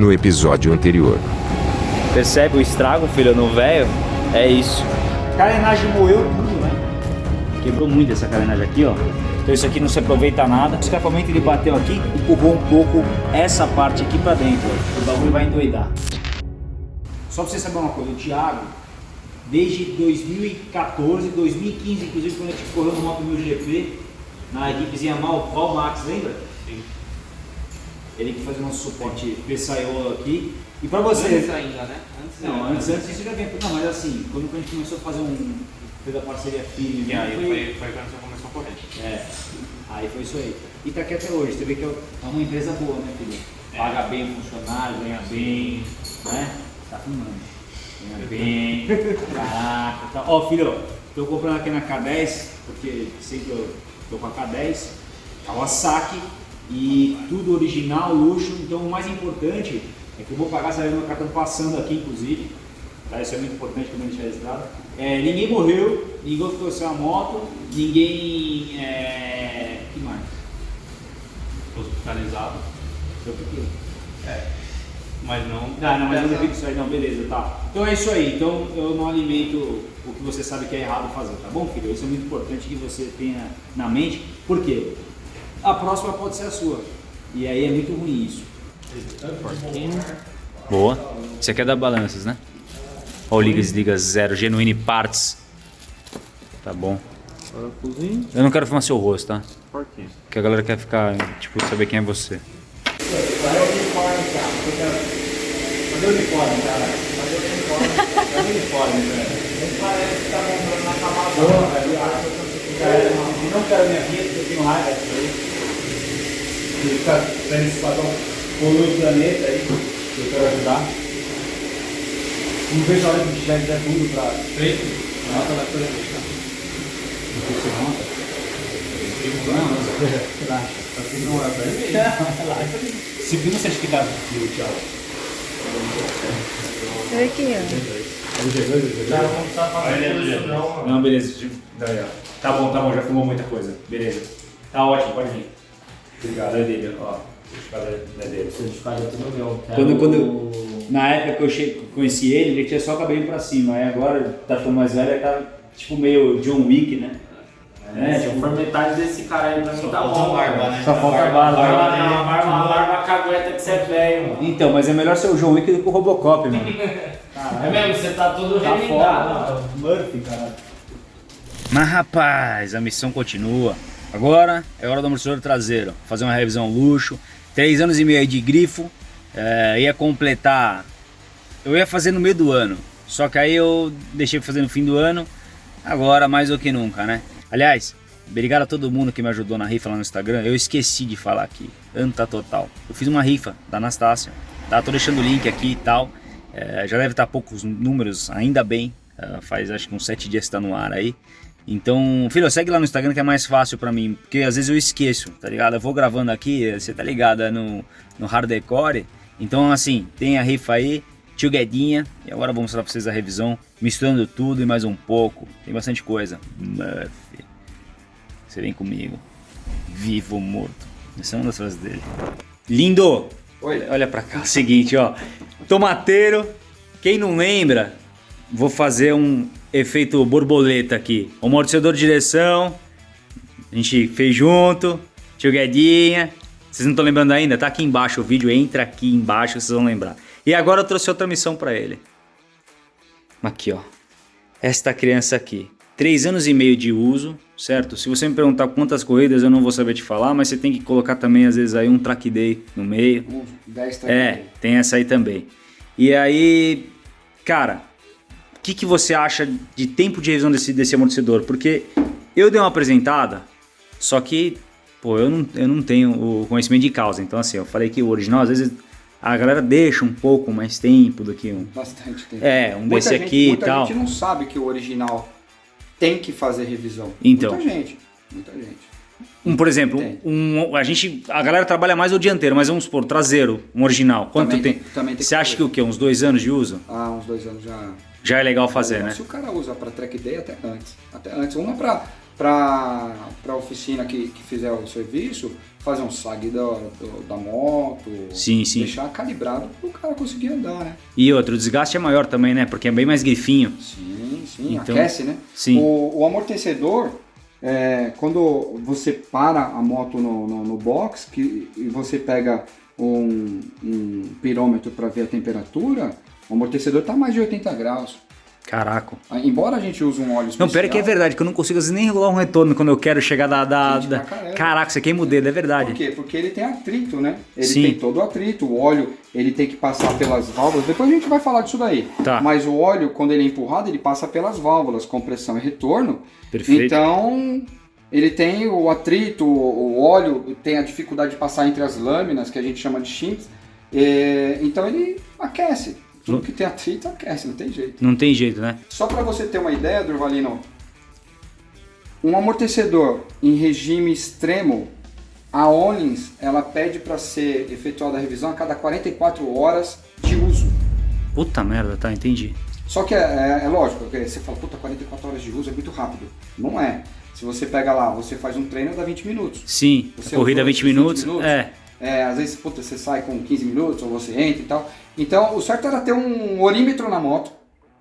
no episódio anterior. Percebe o estrago, filho, no velho? É isso. A carenagem moeu tudo, né? Quebrou muito essa carenagem aqui, ó. Então isso aqui não se aproveita nada. O escapamento ele bateu aqui, empurrou um pouco essa parte aqui pra dentro. Ó. O bagulho vai endoidar. Só pra você saber uma coisa, o Thiago, desde 2014, 2015, inclusive quando a gente correu no Moto 1000 GP, na equipezinha Mal, Val Max, lembra? Sim. Ele que fazia nosso suporte PSIO aqui. E pra você. Antes ainda, né? Antes Não, antes, antes isso já vem. Não, mas assim, quando a gente começou a fazer um. fez a parceria firme. E aí foi- foi, foi quando você começou a correr. É. Aí foi isso aí. E tá aqui até hoje. Você vê que é uma empresa boa, né, filho? Paga bem o funcionário, ganha bem, né? Tá filmando. Ganha bem. Caraca. Tá. Ó, filho, tô comprando aqui na K10, porque sempre eu tô com a K10, Kawasaki e tudo original, luxo. Então o mais importante é que eu vou pagar, sabe, meu cartão passando aqui, inclusive. Tá? Isso é muito importante a gente registrado. É, ninguém morreu, ninguém ficou sem a moto, ninguém. É... que mais? Hospitalizado. Eu fiquei. Mas não. Não, não, mas não fico isso aí, não, beleza, tá. Então é isso aí, então eu não alimento o que você sabe que é errado fazer, tá bom, filho? Isso é muito importante que você tenha na mente, por quê? A próxima pode ser a sua. E aí é muito ruim isso. Boa. Isso aqui é da Balanças, né? Ou liga desliga zero, genuine parts. Tá bom. Eu não quero filmar seu rosto, tá? Por quê? Porque a galera quer ficar, tipo, saber quem é você. Cadê o uniforme, cara? Cadê o uniforme, cara? Cadê o uniforme? O uniforme, cara? Não parece que tá comprando na camada. Porra, eu acho que eu não quero minha vida, porque eu tenho raiva disso aí. E ficar vendo esse padrão polui o planeta aí, que eu quero ajudar. Não vejo a hora que já der tudo pra... Feito? Nota da coisa deixar. Não sei se monta. Não, relaxa. Tá. Relaxa. Se viu, você acha que dá frio, Thiago? Olha aqui, ó. Não tá beleza. Tá bom, tá bom, já filmou muita coisa. Beleza. Tá ótimo, pode vir. Obrigado, é dele, ó. O certificado é dele. certificado é tudo meu. Quando- quando- Na época que eu che- conheci ele, ele tinha só o cabelinho pra cima. Aí agora tá ficando mais velho, ele tá tipo meio John Wick, né? É, se for metade desse cara aí pra mim tá falta bom. barba, mano. né? Só falta a barba. Barba não, a barba, a barba cagueta que você é velho, mano. Então, mas é melhor ser o John Wick do que o Robocop, mano. É mesmo, você tá todo Tá remendado. foda, Murphy, cara. Mas rapaz, a missão continua. Agora é hora do amortecedor traseiro. Fazer uma revisão luxo. Três anos e meio de grifo. É, ia completar. Eu ia fazer no meio do ano. Só que aí eu deixei pra fazer no fim do ano. Agora mais do que nunca, né? Aliás, obrigado a todo mundo que me ajudou na rifa lá no Instagram. Eu esqueci de falar aqui. Anta total. Eu fiz uma rifa da Anastácia. Tá? Tô deixando o link aqui e tal. É, já deve estar poucos números, ainda bem. É, faz acho que uns sete dias que tá no ar aí. Então, filho, segue lá no Instagram que é mais fácil pra mim, porque às vezes eu esqueço, tá ligado? Eu vou gravando aqui, você tá ligado, é no, no hardcore. Então, assim, tem a rifa aí, tio Guedinha, e agora eu vou mostrar pra vocês a revisão, misturando tudo e mais um pouco. Tem bastante coisa. Murphy, você vem comigo. Vivo ou morto. Essa é uma das frases dele. Lindo! Olha, olha pra cá. Seguinte, ó. Tomateiro. Quem não lembra, vou fazer um efeito borboleta aqui. O amortecedor de direção. A gente fez junto. Tio Guedinha. Vocês não estão lembrando ainda? Tá aqui embaixo o vídeo. Entra aqui embaixo vocês vão lembrar. E agora eu trouxe outra missão pra ele. Aqui, ó. Esta criança aqui. Três anos e meio de uso, certo? Se você me perguntar quantas corridas, eu não vou saber te falar, mas você tem que colocar também, às vezes, aí um track day no meio. Um, 10 É, tem essa aí também. E aí, cara, o que, que você acha de tempo de revisão desse, desse amortecedor? Porque eu dei uma apresentada, só que, pô, eu não, eu não tenho o conhecimento de causa. Então, assim, eu falei que o original, às vezes, a galera deixa um pouco mais tempo do que um. Bastante tempo. É, um Muita desse gente- aqui e muita tal. gente não sabe que o original tem que fazer revisão. Então. Muita gente. Muita gente. Um, por exemplo, um, a gente, a galera trabalha mais o dianteiro, mas vamos supor, traseiro, um original. Quanto Também tem? também tem Você acha que o quê? Uns dois anos de uso? Há uns dois anos já. Já é legal fazer, né? Se o cara usa para track day, até antes. Até antes. Uma para para oficina que, que fizer o serviço, fazer um sag da, do- da moto, Sim, sim. deixar calibrado para o cara conseguir andar, né? E outro, o desgaste é maior também, né? Porque é bem mais grifinho. Sim, sim, Então, aquece, né? sim. O, o amortecedor, é, quando você para a moto no, no, no box que, e você pega um, um pirômetro para ver a temperatura, o amortecedor está mais de 80 graus. Caraca. Ah, Embora a gente use um óleo especial... Não, pera que é verdade, que eu não consigo às vezes nem regular um retorno quando eu quero chegar da. da, da-. Caraca, você queima o dedo, é Por verdade. quê? Porque ele tem atrito, né? Ele Sim. tem todo o atrito. O óleo, ele tem que passar pelas válvulas. Depois a gente vai falar disso daí. Tá. Mas o óleo, quando ele é empurrado, ele passa pelas válvulas, compressão e retorno. Perfeito. Então, ele tem o atrito, o óleo tem a dificuldade de passar entre as lâminas, que a gente chama de shims. É, então ele aquece. Tudo que tem atrito aquece, não tem jeito. Não tem jeito, né? Só para você ter uma ideia, Durvalino, um amortecedor em regime extremo, a Onlins, ela pede para ser efetuada a revisão a cada 44 horas de uso. Puta merda, tá, entendi. Só que é, é- é lógico, você fala, puta, 44 horas de uso é muito rápido. Não é. Se você pega lá, você faz um treino, dá 20 minutos. Sim, Você corrida usou 20 esses minutos. 20 minutos? É. É, às vezes, puta, você sai com 15 minutos, ou você entra e tal. Então, o certo era ter um orímetro na moto,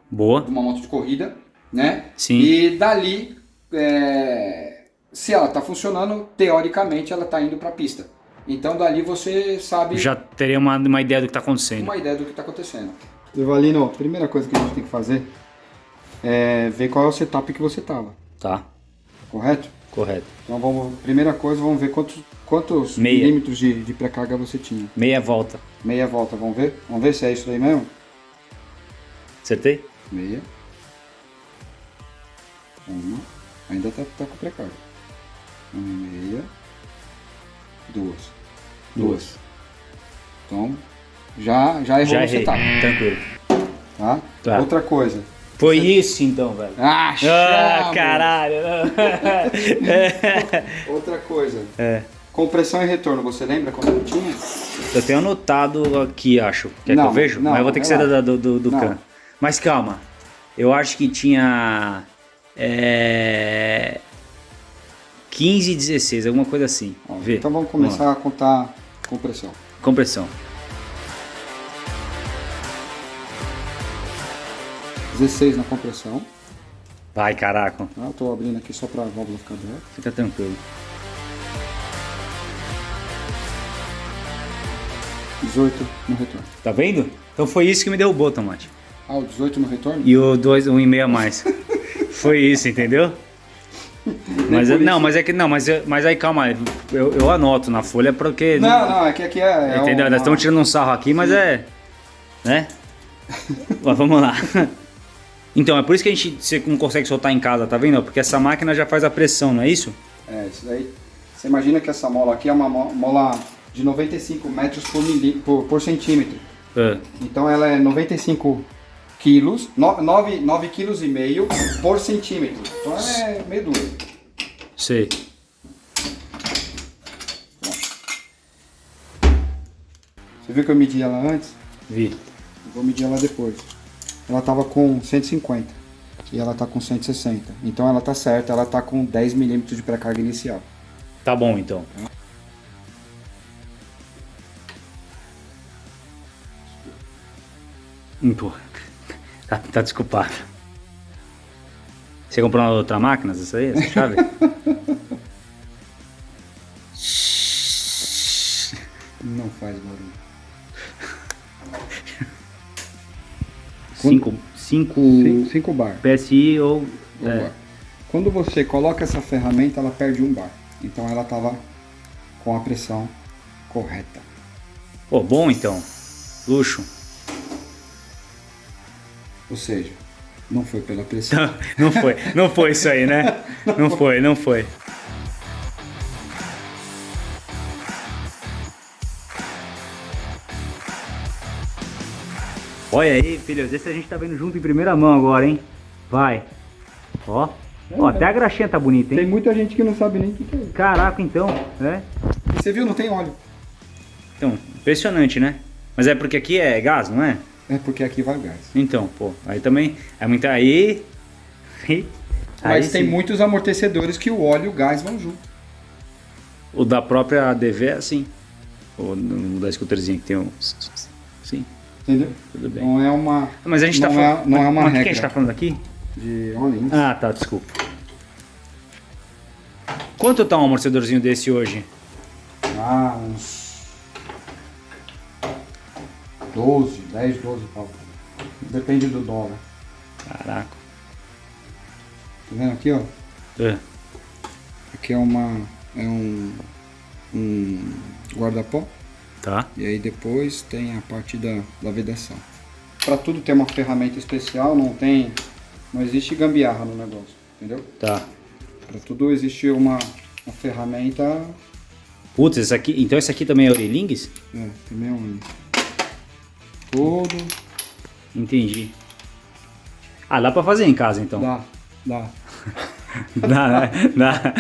Boa. uma moto de corrida, né? Sim. E dali, é, se ela tá funcionando, teoricamente ela tá indo pra pista. Então dali você sabe Já teria uma, uma ideia do que tá acontecendo. uma ideia do que tá acontecendo. Durvalino, a primeira coisa que a gente tem que fazer é ver qual é o setup que você tava, Tá, correto? correto. Então vamos, primeira coisa, vamos ver quantos, quantos Meia. milímetros de, de pré-carga você tinha. Meia volta. Meia volta, vamos ver? Vamos ver se é isso aí mesmo? Acertei? Meia. Uma. Ainda tá, tá com pré-carga. Uma e meia. Duas. Duas. Então, já, já errou Já errei. setup, Tranquilo. tá? Tá. Outra coisa. Foi isso então, velho. Ah, Ah, caralho. Outra coisa. É. Compressão e retorno, você lembra quando tinha? Eu tenho anotado aqui, acho. Quer Não, que eu vejo? não, Mas eu vou ter que ser relaxa. da- do, do, do can. Mas calma. Eu acho que tinha. É. 15 e 16, alguma coisa assim. Ó, Vê. Então vamos começar a contar compressão. Compressão. 16 na compressão. Vai, caraca. Eu tô abrindo aqui só pra válvula ficar aberta. Fica tranquilo. 18 no retorno. Tá vendo? Então foi isso que me derrubou, Tomate. Ah, o 18 no retorno? E o 2, um e meio a mais. foi isso, entendeu? Mas, não, isso. mas é que não, mas, mas aí calma, eu, eu anoto na folha porque Não, não, é que aqui é. é Entendeu? uma- Nós estamos tirando um sarro aqui, mas é. Né? Mas vamos lá. Então, é por isso que a gente você não consegue soltar em casa, tá vendo? Porque essa máquina já faz a pressão, não é isso? É, isso daí. Você imagina que essa mola aqui é uma mo- mola de 95 metros por, milí, por, por centímetro. É. Então ela é 95 quilos, 9, 9 quilos e meio por centímetro. Então ela é meio dura. Sei. Você viu que eu medi ela antes? Vi. Eu vou medir ela depois. Ela tava com 150 e ela tá com 160. Então ela tá certa, ela tá com 10 milímetros de pré-carga inicial. Tá bom então. Pô, tá, tá desculpado. Você comprou uma outra máquina, essa aí? Essa chave? Não faz barulho. Cinco, cinco 5 bar. PSI ou... Um É. bar. Quando você coloca essa ferramenta, ela perde um bar. Então ela tava com a pressão correta. Pô, bom então. Luxo. Ou seja, não foi pela pressão. Não foi, não foi isso aí, né? Não foi, não foi. Olha aí, filhos, esse a gente tá vendo junto em primeira mão agora, hein? Vai. Ó. Ó, até a graxinha tá bonita, Tem hein? muita gente que não sabe nem o que que é isso. Caraca, então, né? Você viu, não tem óleo. Então, impressionante, né? Mas é porque aqui é gás, não é? É porque aqui vai gás. Então, pô, aí também. É muita. Aí. aí Mas tem sim. muitos amortecedores que o óleo e o gás vão junto. O da própria ADV é assim. O da scooterzinha que tem um. Sim, Entendeu? tudo bem. Não é uma. Mas a gente tá não falando. É, não é uma mas o que regra. a gente tá falando aqui? De Olins. Ah, tá, desculpa. Quanto tá um amortecedorzinho desse hoje? Ah, uns 12, 10, 12 pau. Depende do dólar. Caraca. Tá vendo aqui, ó? É. Aqui é uma. É um. Um guarda-pó. Tá. E aí depois tem a parte da, da vedação. Para tudo tem uma ferramenta especial, não tem. Não existe gambiarra no negócio, entendeu? Tá. Para tudo existe uma, uma ferramenta. Putz, esse aqui. Então esse aqui também é Orilingues? É, também é um. Tudo. Entendi. Ah, dá pra fazer em casa então. Dá, dá. Dá, né? Dá.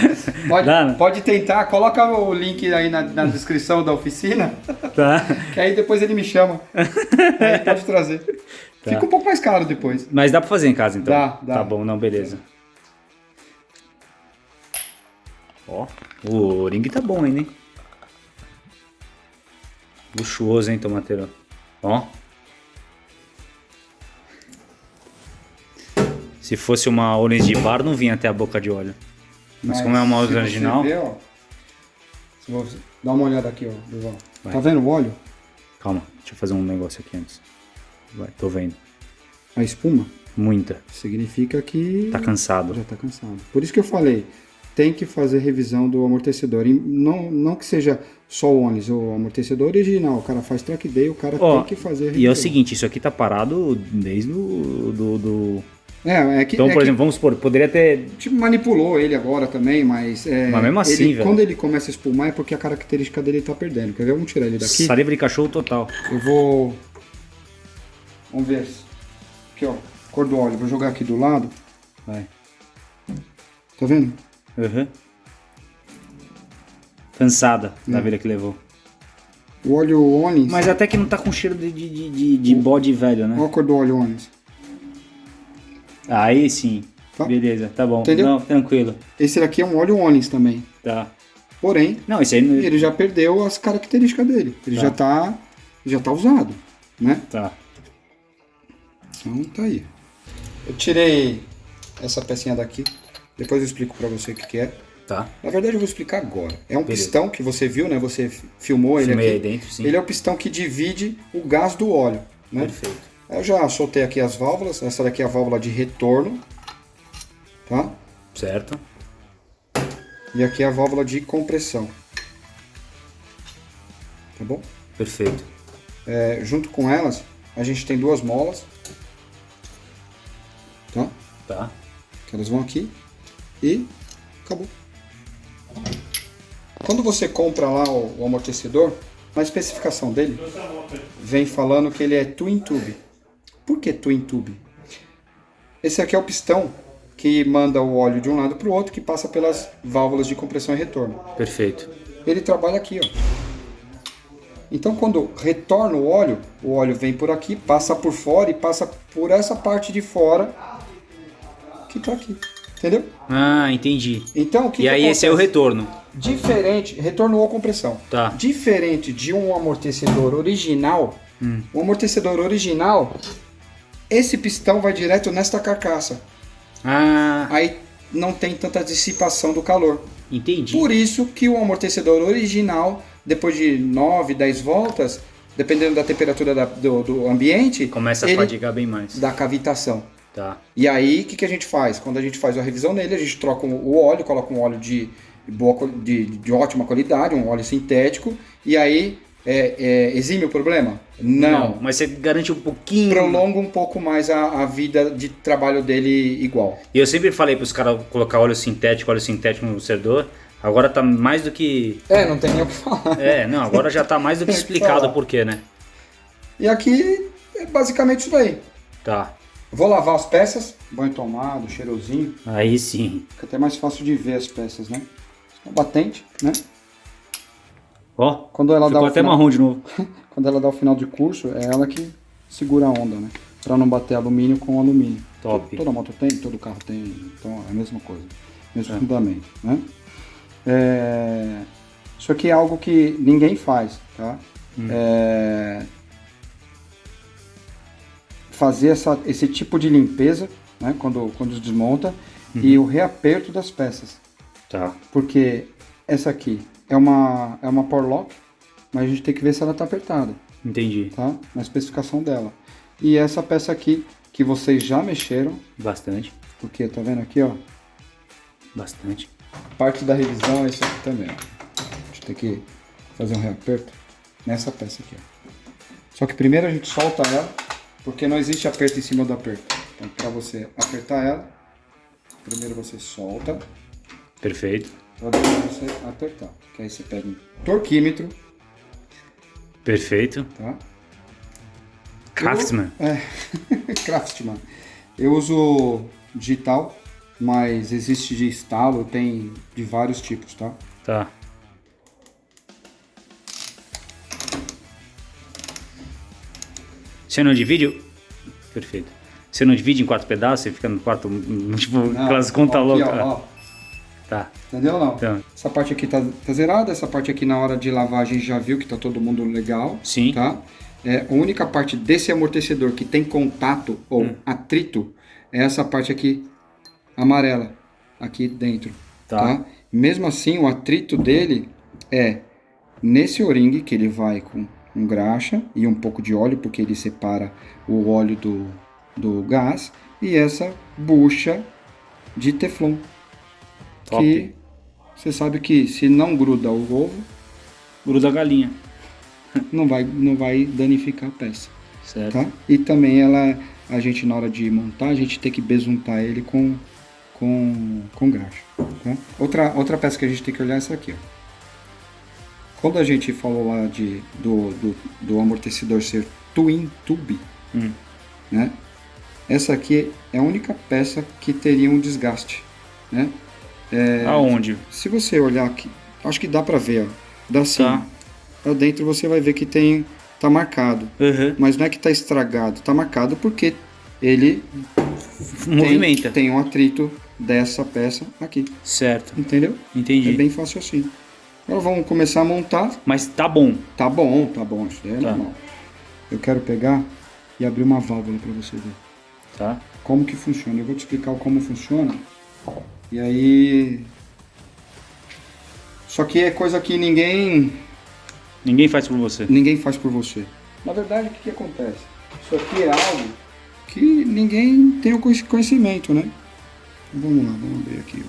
Pode, Dá, né? pode tentar, coloca o link aí na, na descrição da oficina, Tá. que aí depois ele me chama. aí pode trazer. Tá. Fica um pouco mais caro depois. Mas dá pra fazer em casa então? Dá, dá. Tá bom, não, beleza. Ó, o ring tá bom ainda, hein? Luxuoso, hein, tomateiro? Ó. Se fosse uma orange de bar, não vinha até a boca de óleo. Mas, como é uma se original... Vê, ó, você, dá uma olhada aqui, ó, Duval. Tá vendo o óleo? Calma, deixa eu fazer um negócio aqui antes. Vai, tô vendo. A espuma Muita. significa que Tá cansado. já tá cansado. Por isso que eu falei, tem que fazer revisão do amortecedor. E não, não que seja só o Onis, o amortecedor original. O cara faz track day, o cara Ó, tem que fazer a E é revisão. o seguinte, isso aqui tá parado desde o do, do... É, é que, Então, é por que, exemplo, vamos supor, poderia ter... tipo, manipulou ele agora também, mas... é, Mas mesmo assim, ele- velho. Quando ele começa a espumar é porque a característica dele tá perdendo. Quer ver? Vamos tirar ele daqui. Saliva de cachorro total. Eu vou... Vamos ver. Aqui, ó. Cor do óleo. Vou jogar aqui do lado. Vai. Tá vendo? Uhum. Cansada da Hum. vida que levou. O óleo Onis. Mas até que não tá com cheiro de, de, de, de- de bode velho, né? Olha a cor do óleo Onis. Aí sim. Tá. Beleza, tá bom. Entendeu? Não, tranquilo. Esse daqui é um óleo Onis também. Tá. Porém, Não, esse aí não... ele já perdeu as características dele. Ele Tá. já tá já tá usado, né? Tá. Então tá aí. Eu tirei essa pecinha daqui. Depois eu explico pra você o que, que é. Tá. Na verdade eu vou explicar agora. É um Beleza. pistão que você viu, né? Você filmou ele Filmei aqui. aí dentro, sim. Ele é o pistão que divide o gás do óleo, né? Perfeito. Eu já soltei aqui as válvulas. Essa daqui é a válvula de retorno, tá? Certo. E aqui é a válvula de compressão. Tá bom? Perfeito. É, junto com elas, a gente tem duas molas, tá? Tá. Que elas vão aqui e acabou. Quando você compra lá o, o amortecedor, na especificação dele, vem falando que ele é twin tube. Por que twin tube? Esse aqui é o pistão que manda o óleo de um lado para o outro, que passa pelas válvulas de compressão e retorno. Perfeito. Ele trabalha aqui, ó. Então, quando retorna o óleo, o óleo vem por aqui, passa por fora e passa por essa parte de fora que tá aqui. Entendeu? Ah, entendi. Então, o que e que aí esse é o acontece? retorno. Diferente, retorno ou compressão. Tá. Diferente de um amortecedor original, Hum. o amortecedor original, esse pistão vai direto nesta carcaça. Ah, Aí não tem tanta dissipação do calor. entendi. Por isso que o amortecedor original, depois de 9, 10 voltas, dependendo da temperatura da- do, do ambiente, Começa a fadigar bem mais. dá cavitação. Tá. E aí, o que, que a gente faz? Quando a gente faz a revisão nele, a gente troca o óleo, coloca um óleo de, boa, de, de ótima qualidade, um óleo sintético, e aí é, é, exime o problema? Não. Mas você garante um pouquinho. Prolonga um pouco mais a, a vida de trabalho dele igual. E eu sempre falei pros caras colocar óleo sintético, óleo sintético no servidor. Agora tá mais do que. É, não tem nem o que falar. É, não, agora já tá mais do que explicado o porquê, né? E aqui é basicamente isso daí. Tá. Vou lavar as peças, banho tomado, cheirosinho, Aí sim. fica até mais fácil de ver as peças, né? A batente, né? Ó, Quando ela, dá até final, marrom de novo. quando ela dá o final de curso, é ela que segura a onda, né? Pra não bater alumínio com alumínio. Top. Toda moto tem, todo carro tem, então é a mesma coisa. Mesmo É. fundamento, né? É, Isso aqui é algo que ninguém faz, tá? É, Fazer essa, esse tipo de limpeza, né? Quando, quando desmonta, e o reaperto das peças. Tá. Porque essa aqui é uma, é uma power lock, mas a gente tem que ver se ela tá apertada, Entendi. tá? Na especificação dela. E essa peça aqui, que vocês já mexeram, Bastante. porque tá vendo aqui, ó? Bastante. Parte da revisão é isso aqui também, ó. A gente tem que fazer um reaperto nessa peça aqui, ó. Só que primeiro a gente solta ela, porque não existe aperto em cima do aperto. Então, para você apertar ela, primeiro você solta, Perfeito. para depois você apertar. Que aí você pega um torquímetro, Perfeito. tá? Craftsman. É, Craftsman. Eu uso digital, mas existe de estalo, tem de vários tipos, tá? Tá. Você não divide? Perfeito. Você não divide em quatro pedaços? Você fica no quarto, tipo, aquelas contas loucas? ó, ó. Tá. Entendeu ou não? Então. Essa parte aqui tá, tá zerada, essa parte aqui na hora de lavar a gente já viu que tá todo mundo legal. Sim. Tá? É, a única parte desse amortecedor que tem contato ou Hum. atrito é essa parte aqui amarela, aqui dentro. Tá. Mesmo assim, o atrito dele é nesse o-ring que ele vai com um graxa e um pouco de óleo, porque ele separa o óleo do, do gás, e essa bucha de teflon. Top. Que você sabe que se não gruda o ovo, Gruda a galinha. não vai, não vai danificar a peça. Certo. Tá? E também ela, a gente na hora de montar, a gente tem que besuntar ele com, com, com graxa. Tá? Outra, outra peça que a gente tem que olhar é essa aqui. Ó. Quando a gente falou lá de, do, do, do amortecedor ser twin tube, Hum. né? essa aqui é a única peça que teria um desgaste. Né? Aonde? Se você olhar aqui, acho que dá pra ver, ó, da cima. Tá. Pra dentro você vai ver que tem tá marcado. Uhum. Mas não é que tá estragado, tá marcado porque ele tem, Movimenta. tem um atrito dessa peça aqui, Certo. entendeu? Entendi. É bem fácil assim. Agora vamos começar a montar. Mas tá bom. Tá bom, tá bom, isso daí é Tá. normal. Eu quero pegar e abrir uma válvula para você ver Tá. como que funciona. Eu vou te explicar como funciona. E aí Só que é coisa que ninguém Ninguém faz por você. ninguém faz por você. Na verdade, o que, que acontece? Isso aqui é algo que ninguém tem o conhec- conhecimento, né? Vamos lá, vamos ver aqui.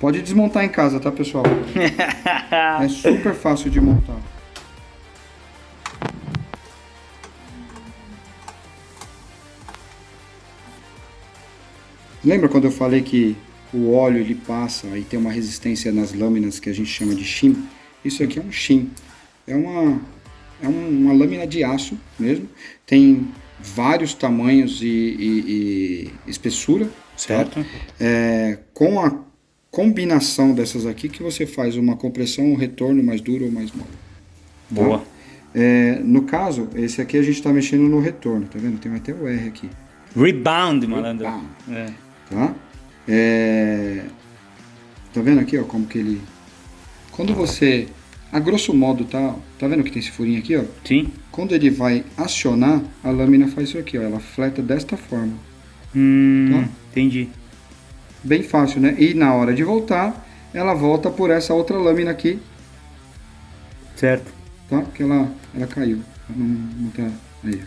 Pode desmontar em casa, tá, pessoal? é super fácil de montar. Lembra quando eu falei que o óleo ele passa e tem uma resistência nas lâminas que a gente chama de shim? Isso aqui é um shim. É uma, é um- uma lâmina de aço mesmo. Tem vários tamanhos e, e- e espessura, certo? Certo. É, com a combinação dessas aqui que você faz uma compressão, um retorno mais duro ou mais mole. Boa. É, no caso, esse aqui a gente está mexendo no retorno, tá vendo? Tem até o R aqui. Rebound, malandro. Rebound. É. tá? É... Tá vendo aqui, ó, como que ele... Quando você, a grosso modo, tá, tá vendo que tem esse furinho aqui, ó? Sim. Quando ele vai acionar, a lâmina faz isso aqui, ó, ela fleta desta forma. Hum, Tá. entendi. Bem fácil, né? E na hora de voltar, ela volta por essa outra lâmina aqui, Certo. tá? Que ela, ela caiu. Não, não tá... Aí, deixa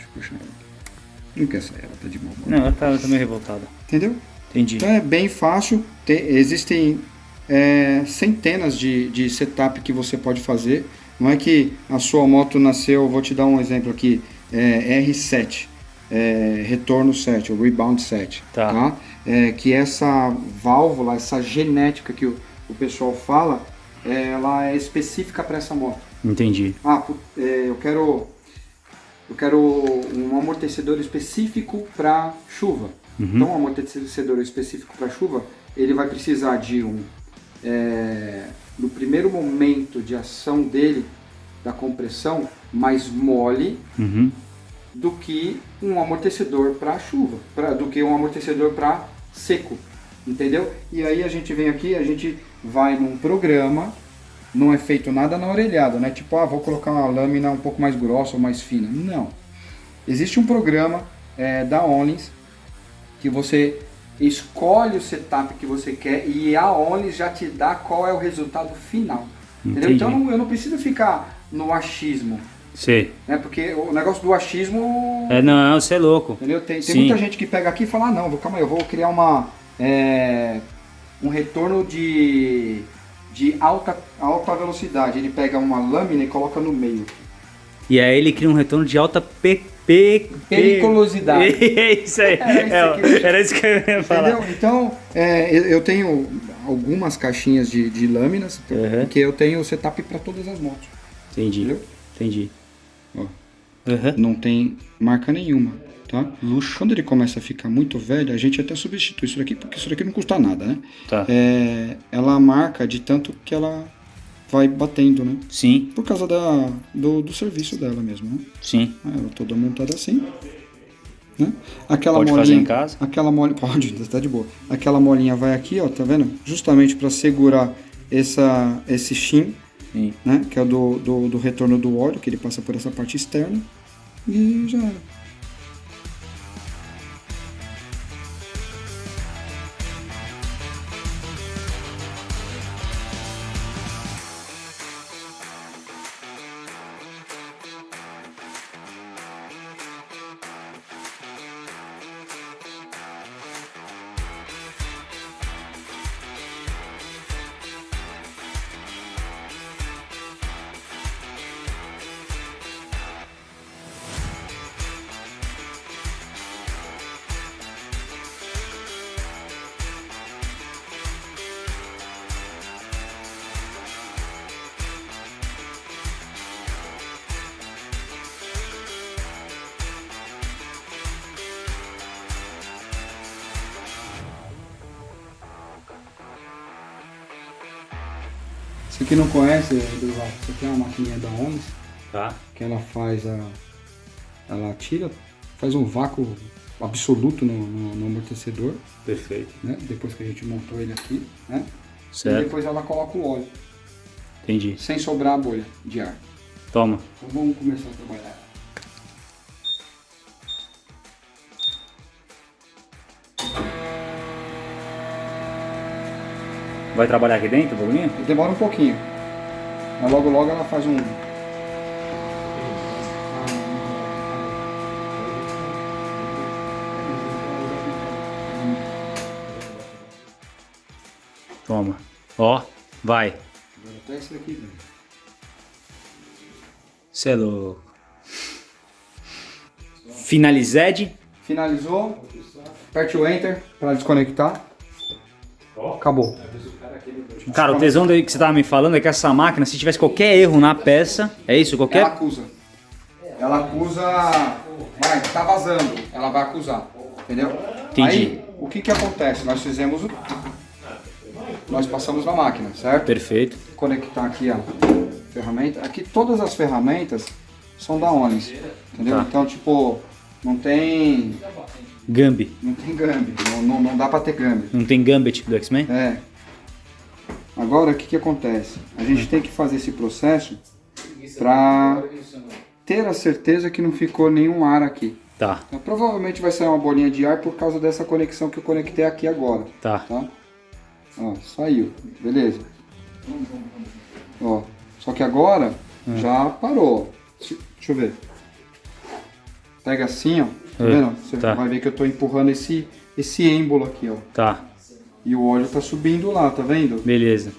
eu puxar ela aqui. Não quer sair, ela tá de humor. Não, ela tá, ela tá meio revoltada. Entendeu? Entendi. Então é bem fácil. Tem- existem é, centenas de, de setup que você pode fazer. Não é que a sua moto nasceu, vou te dar um exemplo aqui, é, R7, é, retorno 7, ou rebound 7. Tá. É, que essa válvula, essa genética que o, o pessoal fala, é, ela é específica para essa moto. Entendi. Ah, é, eu quero eu quero um amortecedor específico para chuva. Então, um amortecedor específico para chuva, ele vai precisar de um é, no primeiro momento de ação dele da compressão mais mole Uhum. Do que um amortecedor para chuva, pra, do que um amortecedor para seco, entendeu? E aí a gente vem aqui, a gente vai num programa, não é feito nada na orelhada, né? Tipo, ah, vou colocar uma lâmina um pouco mais grossa ou mais fina. Não. Existe um programa é, da Onlins que você escolhe o setup que você quer e a Onlins já te dá qual é o resultado final. Entendeu? Entendi. Então eu não preciso ficar no achismo, Sei. né? Porque o negócio do achismo É, não, você é louco. Entendeu? Tem, tem Sim. muita gente que pega aqui e fala, ah, não, vou, calma aí, eu vou criar uma, é, um retorno de, de alta, alta velocidade. Ele pega uma lâmina e coloca no meio. E aí ele cria um retorno de alta pe, pe, Periculosidade. É isso aí. Era isso É, que- era isso que eu ia falar. Entendeu? Então, é, eu, tenho algumas caixinhas de, de lâminas, Uhum. porque eu tenho o setup para todas as motos. Entendi. Entendeu? Entendi. Aham. não tem marca nenhuma, tá? Luxo. Quando ele começa a ficar muito velho, a gente até substitui isso daqui, porque isso daqui não custa nada, né? Tá. é, ela marca de tanto que ela vai batendo, né? Sim, Por causa da, do, do serviço dela mesmo, né? sim. Ah, Ela toda montada assim. Né? Aquela Pode molinha, fazer em casa? Aquela molinha, pode, tá de boa. Aquela molinha vai aqui, ó, tá vendo? Justamente para segurar essa, esse shim, Sim. né? Que é do, do, do retorno do óleo, que ele passa por essa parte externa. E Você que não conhece, Durval, você tem uma maquininha da Onis, Tá. que ela faz a. Ela tira, faz um vácuo absoluto no, no, no amortecedor, Perfeito. né? Depois que a gente montou ele aqui, né? E Certo. depois ela coloca o óleo, Entendi. sem sobrar a bolha de ar. Toma. Então vamos começar a trabalhar. Vai trabalhar aqui dentro, bagulhinho? Demora um pouquinho, mas logo logo ela faz um. Toma. Ó, vai. Até esse daqui, velho. Você é louco. Finalized. Finalizou. Aperte o Enter para desconectar. Acabou. Cara, o tesão daí que você tava me falando é que essa máquina, se tivesse qualquer erro na peça, é isso? Ela Qualquer. acusa. Ela acusa. Vai, tá vazando. Ela vai acusar. Entendeu? Entendi. Aí, o que que acontece? Nós fizemos o. Nós passamos na máquina, certo? Perfeito. Conectar aqui a ferramenta. Aqui todas as ferramentas são da Onis. Entendeu? Tá. Então, tipo, não tem. Gambi. Não tem gambi. Não, não, não dá pra ter gambi. Não tem Gambit do X-Men? É. Agora, o que, que acontece? A gente tem que fazer esse processo para ter a certeza que não ficou nenhum ar aqui. Tá, Então, provavelmente vai sair uma bolinha de ar por causa dessa conexão que eu conectei aqui agora, tá. tá? Ó, saiu, beleza. Ó, só que agora já parou. Deixa eu ver. Pega assim, ó. Tá É, vendo? Você tá. vai ver que eu tô empurrando esse, esse êmbolo aqui, ó. Tá, E o óleo tá subindo lá, tá vendo? beleza.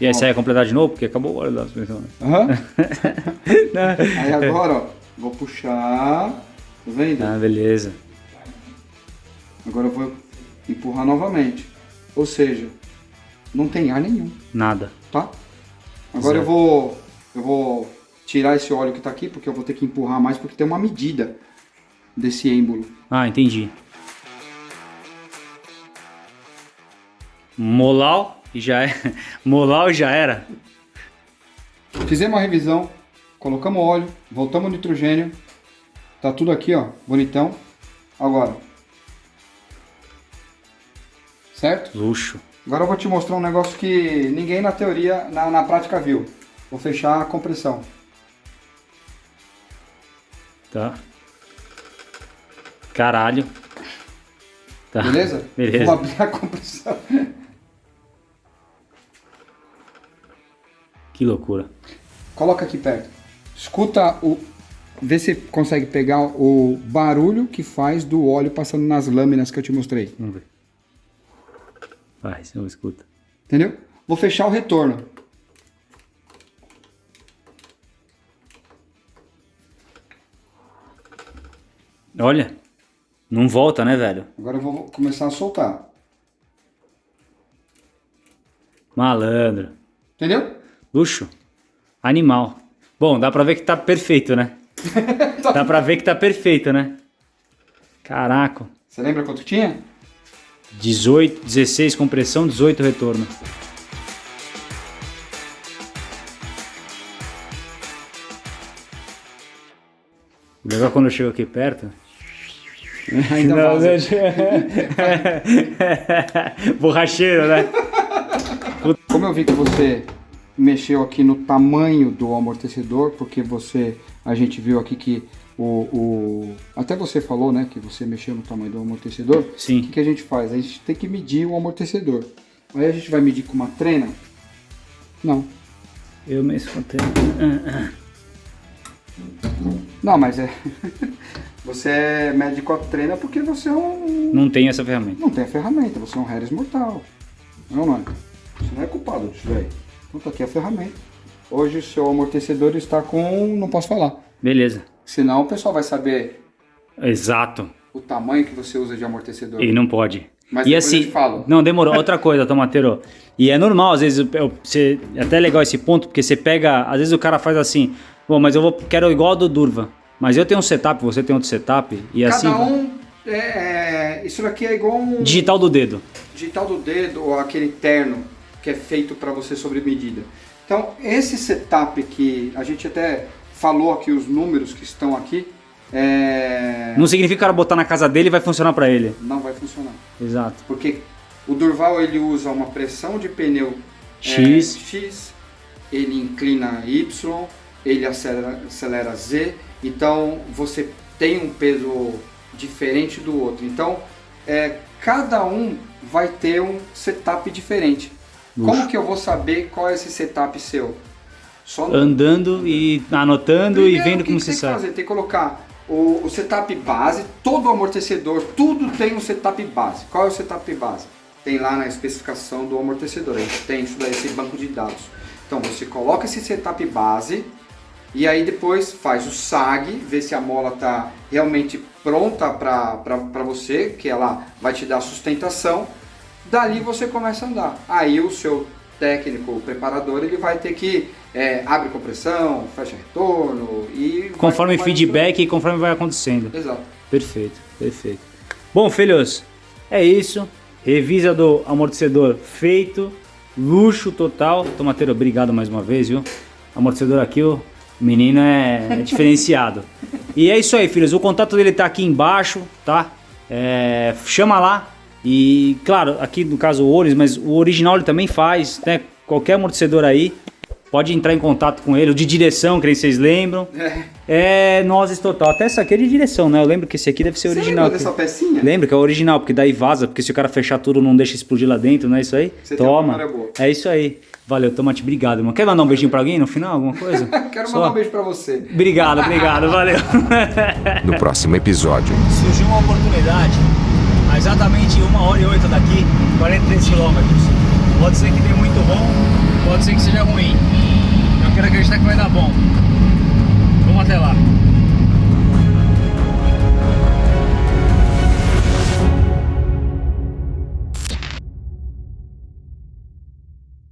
E aí você vai completar de novo? Porque acabou o óleo da suspensão. né? Aham. Aí agora, ó, vou puxar, tá vendo? Ah, beleza. Agora eu vou empurrar novamente. Ou seja, não tem ar nenhum, Nada. tá? Agora eu Certo. vou eu vou tirar esse óleo que tá aqui, porque eu vou ter que empurrar mais, porque tem uma medida desse êmbolo. Ah, entendi. Molau e já é. Molau e já era. Fizemos uma revisão, colocamos óleo, voltamos o nitrogênio, tá tudo aqui, ó, bonitão. Agora, certo? Luxo. Agora eu vou te mostrar um negócio que ninguém na teoria, na, na prática viu. Vou fechar a compressão. Tá. Caralho. Tá. Beleza? Beleza. Vou abrir a compressão. Que loucura. Coloca aqui perto. Escuta o. Vê se consegue pegar o barulho que faz do óleo passando nas lâminas que eu te mostrei. Vamos ver. Vai, você não escuta. Entendeu? Vou fechar o retorno. Olha. Não volta, né, velho? Agora eu vou começar a soltar. Malandro. Entendeu? Luxo. Animal. Bom, dá pra ver que tá perfeito, né? dá pra ver que tá perfeito, né? Caraca. Você lembra quanto tinha? 18, 16 compressão, 18 retorno. Legal quando eu chego aqui perto. Ainda Não, vaza. Borracheiro, né? Como eu vi que você mexeu aqui no tamanho do amortecedor, porque você, a gente viu aqui que o, o até você falou, né, que você mexeu no tamanho do amortecedor. O Sim. que, que a gente faz? A gente tem que medir o amortecedor. Aí a gente vai medir com uma trena? Não. Eu mesmo contei. Não, mas é. Você mede com a trena porque você é um. Não tem essa ferramenta. Não tem a ferramenta, você é um Harris mortal. Não, não é? Você não é culpado disso daí. Então tá aqui a ferramenta. Hoje o seu amortecedor está com. não posso falar. Beleza. Senão o pessoal vai saber Exato. o tamanho que você usa de amortecedor. E não pode. Mas e assim, não, demorou. Outra coisa, Tomateiro. E é normal, às vezes, eu- você, é até legal esse ponto, porque você pega, às vezes o cara faz assim, bom, mas eu vou, quero igual ao do Durva. Mas eu tenho um setup, você tem outro setup, e Cada assim, um. É, é- isso daqui é igual um digital do dedo. digital do dedo ou aquele terno que é feito para você sobre medida. Então, esse setup que a gente até falou aqui os números que estão aqui, é, Não significa que o cara botar na casa dele vai funcionar pra ele. não vai funcionar. Exato. Porque o Durval ele usa uma pressão de pneu é, X. X, ele inclina Y, ele acelera, acelera Z, então você tem um peso diferente do outro. Então é, cada um vai ter um setup diferente. Como que eu vou saber qual é esse setup seu? Só no- Andando e anotando Primeiro, e vendo que como que você tem que sabe. fazer? Tem que colocar o, o setup base, todo amortecedor, tudo tem um setup base. Qual é o setup base? Tem lá na especificação do amortecedor, a gente tem isso daí, esse banco de dados. Então você coloca esse setup base e aí depois faz o SAG, vê se a mola está realmente pronta para você, que ela vai te dar sustentação. Dali você começa a andar. Aí o seu técnico, o preparador, ele vai ter que é, abre compressão, fecha retorno e Conforme feedback e conforme vai acontecendo. Exato. Perfeito, perfeito. Bom, filhos, é isso. Revisa do amortecedor feito. Luxo total. Tomateiro, obrigado mais uma vez, viu? Amortecedor aqui, o menino é, é diferenciado. E é isso aí, filhos. O contato dele tá aqui embaixo, tá? É, chama lá. E, claro, aqui no caso o Oris, mas o original ele também faz, né? Qualquer amortecedor aí. Pode entrar em contato com ele, o de direção, que nem vocês lembram. É Nozes Total. Até essa aqui é de direção, né? Eu lembro que esse aqui deve ser Você original. lembra dessa pecinha? Lembra que é original, porque daí vaza, porque se o cara fechar tudo não deixa explodir lá dentro, não é isso aí? Você tem uma Toma. É isso aí. Valeu, Tomate, obrigado, irmão. Quer mandar um beijinho pra alguém no final, alguma coisa? Quero Só? mandar um beijo pra você. Obrigado, obrigado, valeu. No próximo episódio. Surgiu uma oportunidade, a exatamente uma hora e oito daqui, 43 quilômetros. Pode ser que dê muito bom, pode ser que seja ruim. Eu quero acreditar que vai dar bom. Vamos até lá.